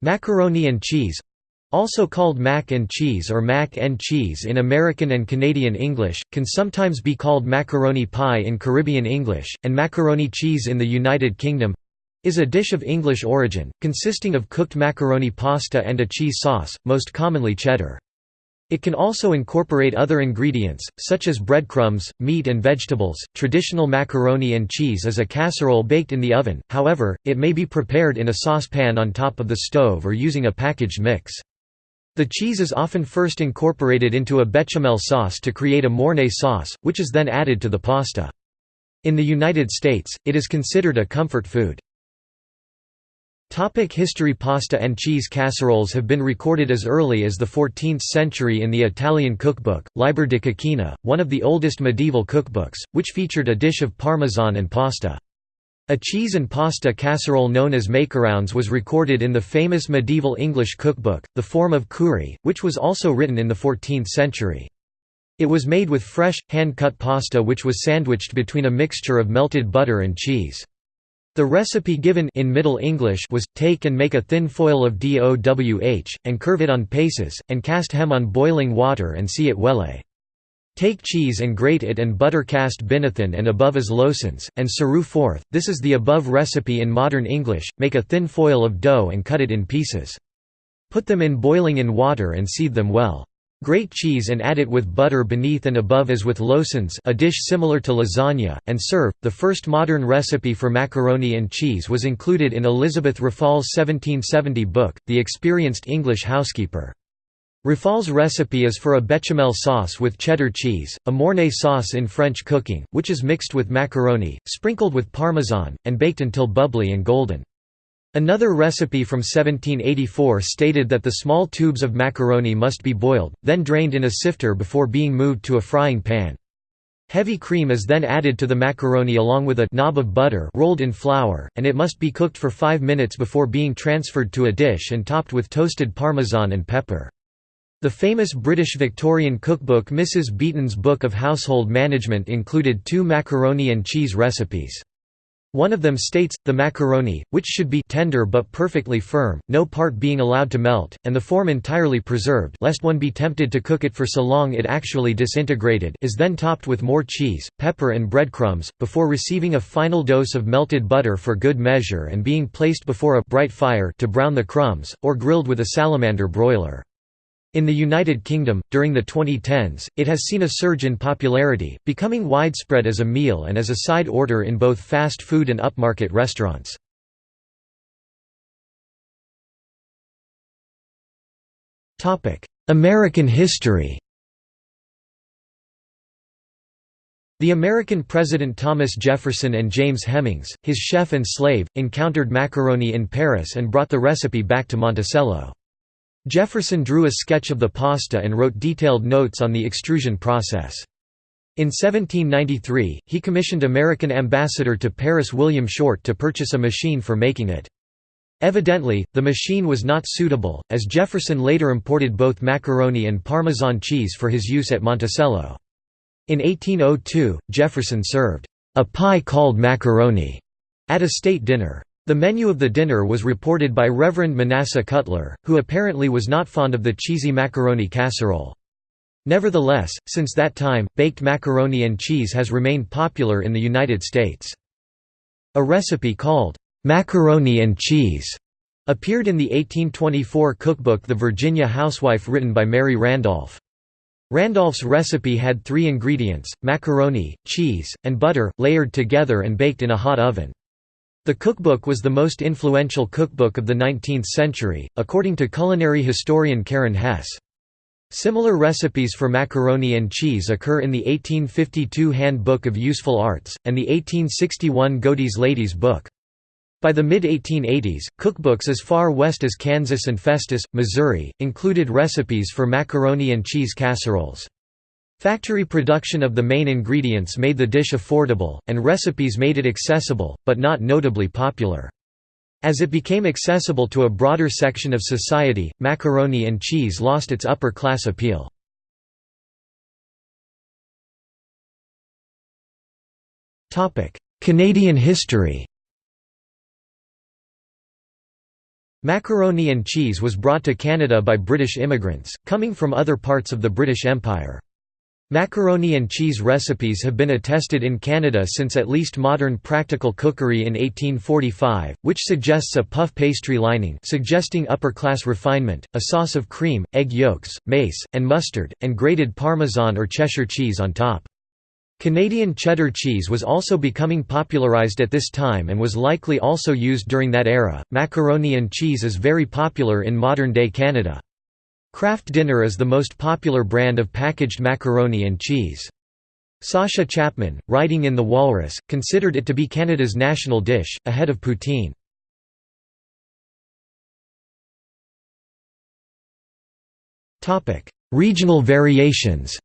Macaroni and cheese also called mac and cheese or mac and cheese in American and Canadian English, can sometimes be called macaroni pie in Caribbean English, and macaroni cheese in the United Kingdom is a dish of English origin, consisting of cooked macaroni pasta and a cheese sauce, most commonly cheddar. It can also incorporate other ingredients, such as breadcrumbs, meat and vegetables. Traditional macaroni and cheese is a casserole baked in the oven, however, it may be prepared in a saucepan on top of the stove or using a packaged mix. The cheese is often first incorporated into a bechamel sauce to create a mornay sauce, which is then added to the pasta. In the United States, it is considered a comfort food. Topic history Pasta and cheese casseroles have been recorded as early as the 14th century in the Italian cookbook, Liber de Coquina, one of the oldest medieval cookbooks, which featured a dish of parmesan and pasta. A cheese and pasta casserole known as makerouns was recorded in the famous medieval English cookbook, The Forme of Cury, which was also written in the 14th century. It was made with fresh, hand-cut pasta which was sandwiched between a mixture of melted butter and cheese. The recipe given in Middle English was, take and make a thin foil of dowh, and curve it on paces, and cast hem on boiling water and see it welle. Take cheese and grate it and butter cast binathan and above as loaves, and serue forth, this is the above recipe in modern English, make a thin foil of dough and cut it in pieces. Put them in boiling in water and seethe them well. Grate cheese and add it with butter beneath and above as with loaves a dish similar to lasagna, and serve. The first modern recipe for macaroni and cheese was included in Elizabeth Raffald's 1770 book, The Experienced English Housekeeper. Raffald's recipe is for a bechamel sauce with cheddar cheese, a mornay sauce in French cooking, which is mixed with macaroni, sprinkled with parmesan, and baked until bubbly and golden. Another recipe from 1784 stated that the small tubes of macaroni must be boiled, then drained in a sifter before being moved to a frying pan. Heavy cream is then added to the macaroni along with a knob of butter rolled in flour, and it must be cooked for five minutes before being transferred to a dish and topped with toasted parmesan and pepper. The famous British Victorian cookbook Mrs Beeton's Book of Household Management included two macaroni and cheese recipes. One of them states, the macaroni, which should be tender but perfectly firm, no part being allowed to melt, and the form entirely preserved lest one be tempted to cook it for so long it actually disintegrated is then topped with more cheese, pepper and breadcrumbs, before receiving a final dose of melted butter for good measure and being placed before a bright fire to brown the crumbs, or grilled with a salamander broiler. In the United Kingdom, during the 2010s, it has seen a surge in popularity, becoming widespread as a meal and as a side order in both fast food and upmarket restaurants. American history The American President Thomas Jefferson and James Hemings, his chef and slave, encountered macaroni in Paris and brought the recipe back to Monticello. Jefferson drew a sketch of the pasta and wrote detailed notes on the extrusion process. In 1793, he commissioned American ambassador to Paris William Short to purchase a machine for making it. Evidently, the machine was not suitable, as Jefferson later imported both macaroni and Parmesan cheese for his use at Monticello. In 1802, Jefferson served a pie called macaroni at a state dinner. The menu of the dinner was reported by Reverend Manasseh Cutler, who apparently was not fond of the cheesy macaroni casserole. Nevertheless, since that time, baked macaroni and cheese has remained popular in the United States. A recipe called, "'macaroni and cheese' appeared in the 1824 cookbook The Virginia Housewife written by Mary Randolph. Randolph's recipe had three ingredients, macaroni, cheese, and butter, layered together and baked in a hot oven. The cookbook was the most influential cookbook of the 19th century, according to culinary historian Karen Hess. Similar recipes for macaroni and cheese occur in the 1852 Handbook of Useful Arts, and the 1861 Godey's Lady's Book. By the mid-1880s, cookbooks as far west as Kansas and Festus, Missouri, included recipes for macaroni and cheese casseroles. Factory production of the main ingredients made the dish affordable, and recipes made it accessible, but not notably popular. As it became accessible to a broader section of society, macaroni and cheese lost its upper-class appeal. Canadian history Macaroni and cheese was brought to Canada by British immigrants, coming from other parts of the British Empire. Macaroni and cheese recipes have been attested in Canada since at least modern practical cookery in 1845, which suggests a puff pastry lining suggesting upper-class refinement, a sauce of cream, egg yolks, mace, and mustard, and grated Parmesan or Cheshire cheese on top. Canadian cheddar cheese was also becoming popularized at this time and was likely also used during that era. Macaroni and cheese is very popular in modern day Canada. Kraft Dinner is the most popular brand of packaged macaroni and cheese. Sasha Chapman, writing in The Walrus, considered it to be Canada's national dish, ahead of poutine. Regional variations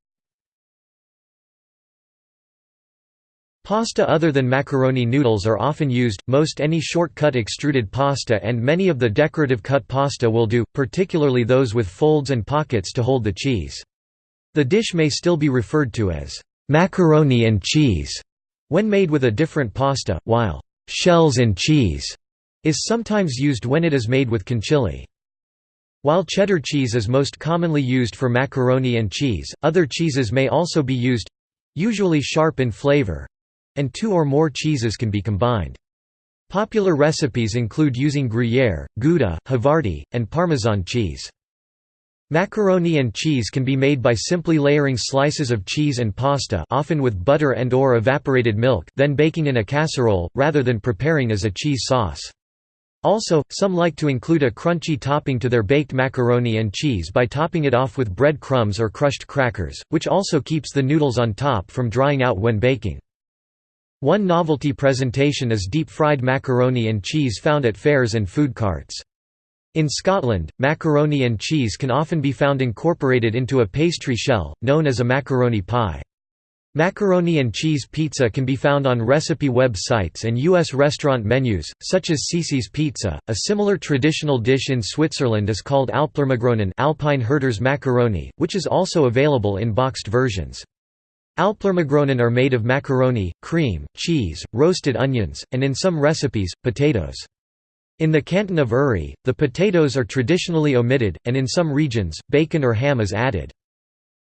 Pasta other than macaroni noodles are often used, most any short-cut extruded pasta and many of the decorative cut pasta will do, particularly those with folds and pockets to hold the cheese. The dish may still be referred to as macaroni and cheese when made with a different pasta, while shells and cheese is sometimes used when it is made with conchiglie. While cheddar cheese is most commonly used for macaroni and cheese, other cheeses may also be used—usually sharp in flavor, and two or more cheeses can be combined. Popular recipes include using Gruyere, Gouda, Havarti, and Parmesan cheese. Macaroni and cheese can be made by simply layering slices of cheese and pasta often with butter and or evaporated milk then baking in a casserole, rather than preparing as a cheese sauce. Also, some like to include a crunchy topping to their baked macaroni and cheese by topping it off with bread crumbs or crushed crackers, which also keeps the noodles on top from drying out when baking. One novelty presentation is deep-fried macaroni and cheese found at fairs and food carts. In Scotland, macaroni and cheese can often be found incorporated into a pastry shell, known as a macaroni pie. Macaroni and cheese pizza can be found on recipe web sites and U.S. restaurant menus, such as Cici's Pizza. A similar traditional dish in Switzerland is called Alplermagronen Alpine Herders macaroni, which is also available in boxed versions. Alplermagronen are made of macaroni, cream, cheese, roasted onions, and in some recipes, potatoes. In the canton of Uri, the potatoes are traditionally omitted, and in some regions, bacon or ham is added.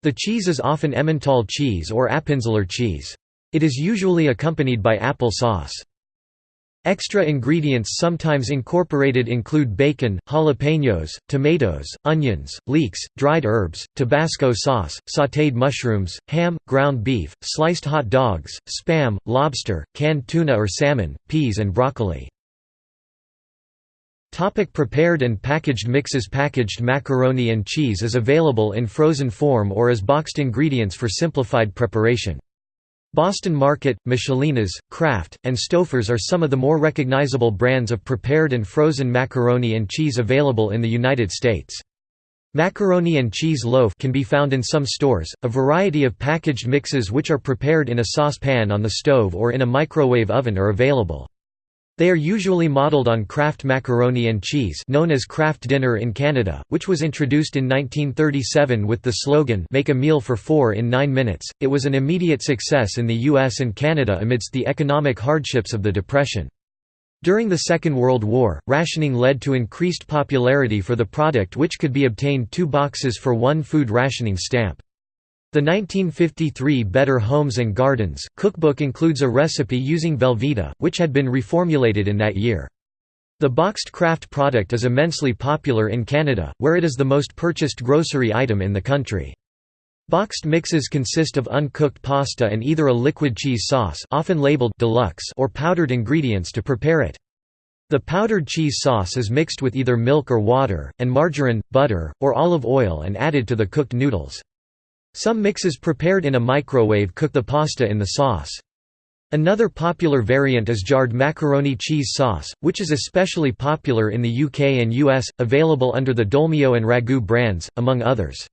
The cheese is often Emmental cheese or Appenzeller cheese. It is usually accompanied by apple sauce. Extra ingredients sometimes incorporated include bacon, jalapenos, tomatoes, onions, leeks, dried herbs, Tabasco sauce, sautéed mushrooms, ham, ground beef, sliced hot dogs, spam, lobster, canned tuna or salmon, peas and broccoli. Topic prepared and packaged mixes Packaged macaroni and cheese is available in frozen form or as boxed ingredients for simplified preparation. Boston Market, Michelinas, Kraft, and Stouffer's are some of the more recognizable brands of prepared and frozen macaroni and cheese available in the United States. Macaroni and cheese loaf can be found in some stores, a variety of packaged mixes which are prepared in a saucepan on the stove or in a microwave oven are available. They are usually modeled on Kraft macaroni and cheese known as Kraft Dinner in Canada, which was introduced in 1937 with the slogan Make a meal for four in nine minutes. It was an immediate success in the US and Canada amidst the economic hardships of the Depression. During the Second World War, rationing led to increased popularity for the product which could be obtained two boxes for one food rationing stamp. The 1953 Better Homes and Gardens cookbook includes a recipe using Velveeta, which had been reformulated in that year. The boxed Kraft product is immensely popular in Canada, where it is the most purchased grocery item in the country. Boxed mixes consist of uncooked pasta and either a liquid cheese sauce often labeled deluxe or powdered ingredients to prepare it. The powdered cheese sauce is mixed with either milk or water, and margarine, butter, or olive oil and added to the cooked noodles. Some mixes prepared in a microwave cook the pasta in the sauce. Another popular variant is jarred macaroni cheese sauce, which is especially popular in the UK and US, available under the Dolmio and Ragu brands, among others.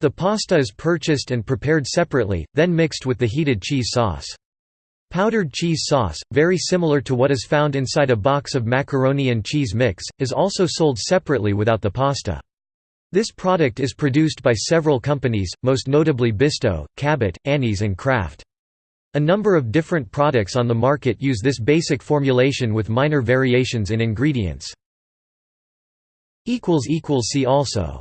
The pasta is purchased and prepared separately, then mixed with the heated cheese sauce. Powdered cheese sauce, very similar to what is found inside a box of macaroni and cheese mix, is also sold separately without the pasta. This product is produced by several companies, most notably Bisto, Cabot, Annie's and Kraft. A number of different products on the market use this basic formulation with minor variations in ingredients. See also